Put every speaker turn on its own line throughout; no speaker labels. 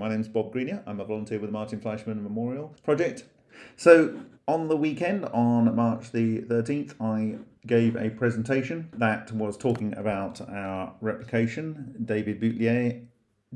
My name's Bob Greenyer. I'm a volunteer with the Martin Fleischmann Memorial Project. So, on the weekend, on March the 13th, I gave a presentation that was talking about our replication. David Boutlier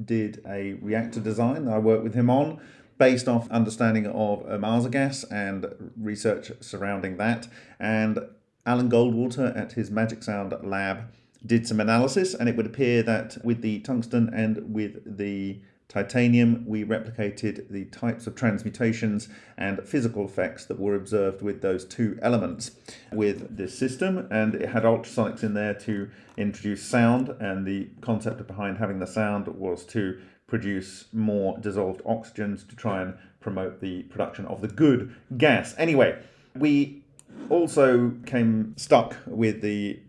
did a reactor design that I worked with him on based off understanding of Ohmasa gas and research surrounding that. And Alan Goldwater at his Magic Sound lab did some analysis and it would appear that with the tungsten and with the titanium, we replicated the types of transmutations and physical effects that were observed with those two elements with this system. And it had ultrasonics in there to introduce sound. And the concept behind having the sound was to produce more dissolved oxygens to try and promote the production of the good gas. Anyway, we also came stuck with the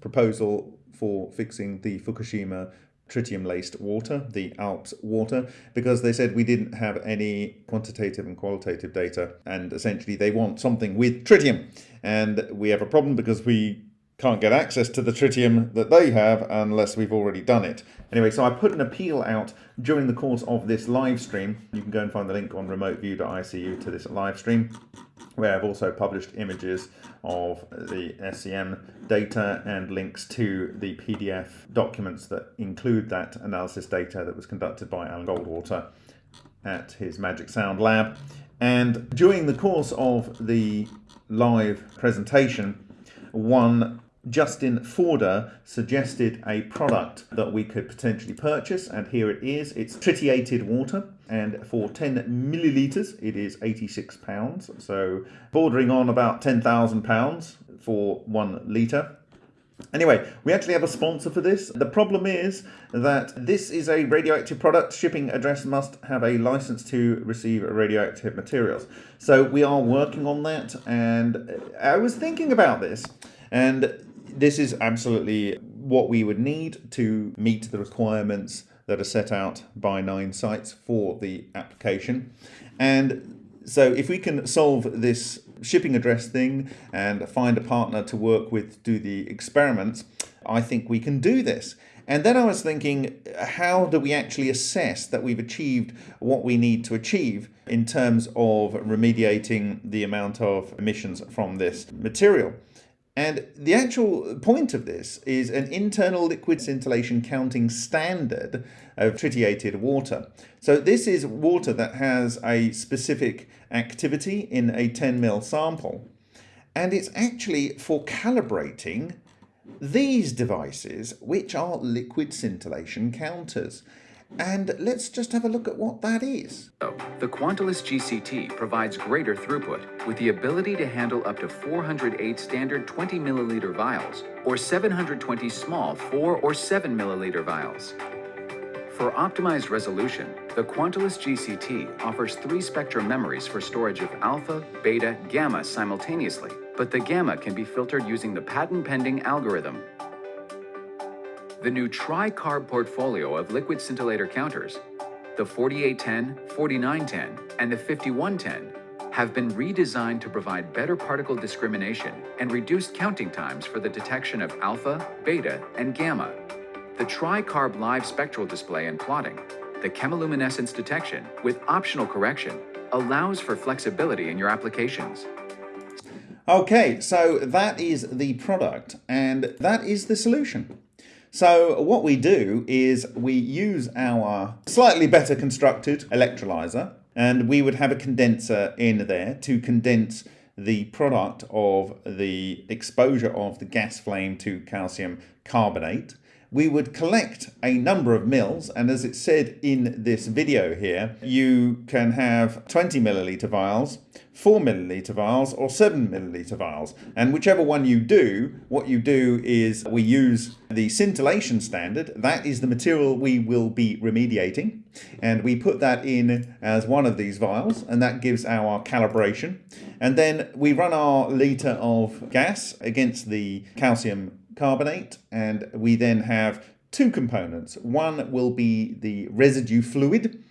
proposal for fixing the Fukushima tritium laced water, the ALPS water, because they said we didn't have any quantitative and qualitative data. And essentially, they want something with tritium. And we have a problem because we can't get access to the tritium that they have unless we've already done it. Anyway, so I put an appeal out during the course of this live stream. You can go and find the link on remoteview.icu to this live stream, where I've also published images of the SEM data and links to the PDF documents that include that analysis data that was conducted by Alan Goldwater at his Magic Sound lab. And during the course of the live presentation, one Justin Forder suggested a product that we could potentially purchase, and here it is. It's tritiated water, and for 10 millilitres, it is 86 pounds, so bordering on about 10,000 pounds for one litre. Anyway, we actually have a sponsor for this. The problem is that this is a radioactive product. Shipping address must have a license to receive radioactive materials. So we are working on that, and I was thinking about this, and this is absolutely what we would need to meet the requirements that are set out by Nine Sites for the application. And so if we can solve this shipping address thing and find a partner to work with to do the experiments, I think we can do this. And then I was thinking, how do we actually assess that we've achieved what we need to achieve in terms of remediating the amount of emissions from this material? And the actual point of this is an internal liquid scintillation counting standard of tritiated water. So this is water that has a specific activity in a 10 ml sample. And it's actually for calibrating these devices, which are liquid scintillation counters. And let's just have a look at what that is.
The Quantulus GCT provides greater throughput with the ability to handle up to 408 standard 20 milliliter vials or 720 small 4 or 7 milliliter vials. For optimized resolution, the Quantulus GCT offers three spectrum memories for storage of alpha, beta, gamma simultaneously, but the gamma can be filtered using the patent-pending algorithm the new tri-carb portfolio of liquid scintillator counters, the 4810, 4910, and the 5110, have been redesigned to provide better particle discrimination and reduced counting times for the detection of alpha, beta, and gamma. The tri-carb live spectral display and plotting, the chemiluminescence detection with optional correction, allows for flexibility in your applications.
Okay, so that is the product and that is the solution. So what we do is we use our slightly better constructed electrolyzer and we would have a condenser in there to condense the product of the exposure of the gas flame to calcium carbonate. We would collect a number of mils and as it said in this video here you can have 20 milliliter vials 4 milliliter vials or 7 milliliter vials. And whichever one you do what you do is we use the scintillation standard that is the material we will be remediating and we put that in as one of these vials and that gives our calibration and then we run our liter of gas against the calcium carbonate and we then have two components. One will be the residue fluid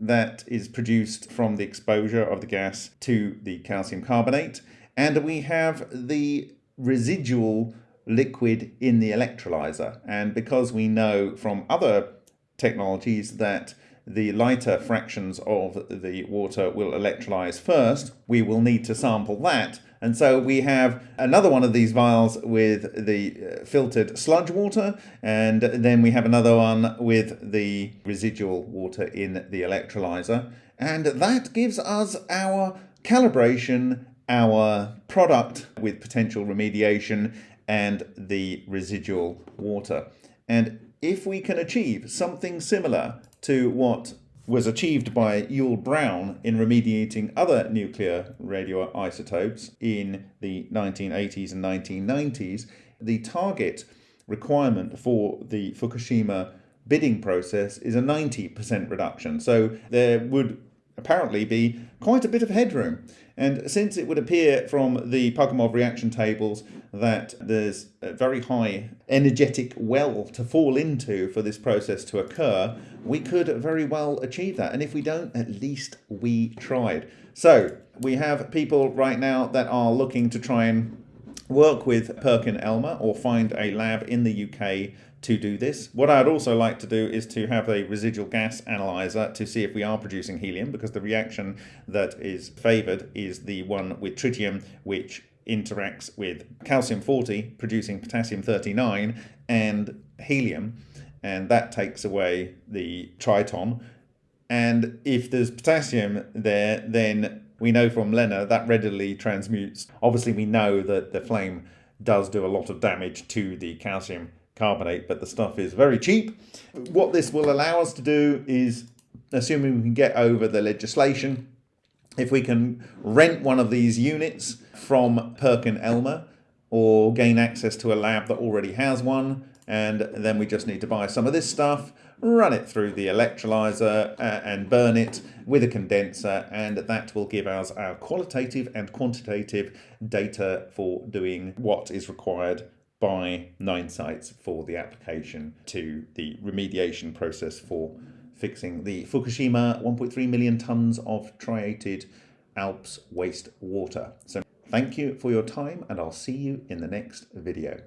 that is produced from the exposure of the gas to the calcium carbonate and we have the residual liquid in the electrolyzer and because we know from other technologies that the lighter fractions of the water will electrolyze first, we will need to sample that. And so we have another one of these vials with the uh, filtered sludge water, and then we have another one with the residual water in the electrolyzer. And that gives us our calibration, our product with potential remediation, and the residual water. And if we can achieve something similar to what was achieved by Yull Brown in remediating other nuclear radioisotopes in the 1980s and 1990s, the target requirement for the Fukushima bidding process is a 90% reduction. So there would apparently be quite a bit of headroom. And since it would appear from the Parkhomov reaction tables that there's a very high energetic well to fall into for this process to occur, we could very well achieve that. And if we don't, at least we tried. So we have people right now that are looking to try and work with Perkin Elmer or find a lab in the UK to do this. What I'd also like to do is to have a residual gas analyzer to see if we are producing helium because the reaction that is favoured is the one with tritium which interacts with calcium 40 producing potassium 39 and helium and that takes away the triton and if there's potassium there then we know from Lena that readily transmutes. Obviously we know that the flame does do a lot of damage to the calcium carbonate, but the stuff is very cheap. What this will allow us to do is, assuming we can get over the legislation, if we can rent one of these units from Perkin Elmer or gain access to a lab that already has one, and then we just need to buy some of this stuff, run it through the electrolyzer uh, and burn it with a condenser, and that will give us our qualitative and quantitative data for doing what is required by nine sites for the application to the remediation process for fixing the Fukushima 1.3 million tonnes of triated Alps waste water. So thank you for your time and I'll see you in the next video.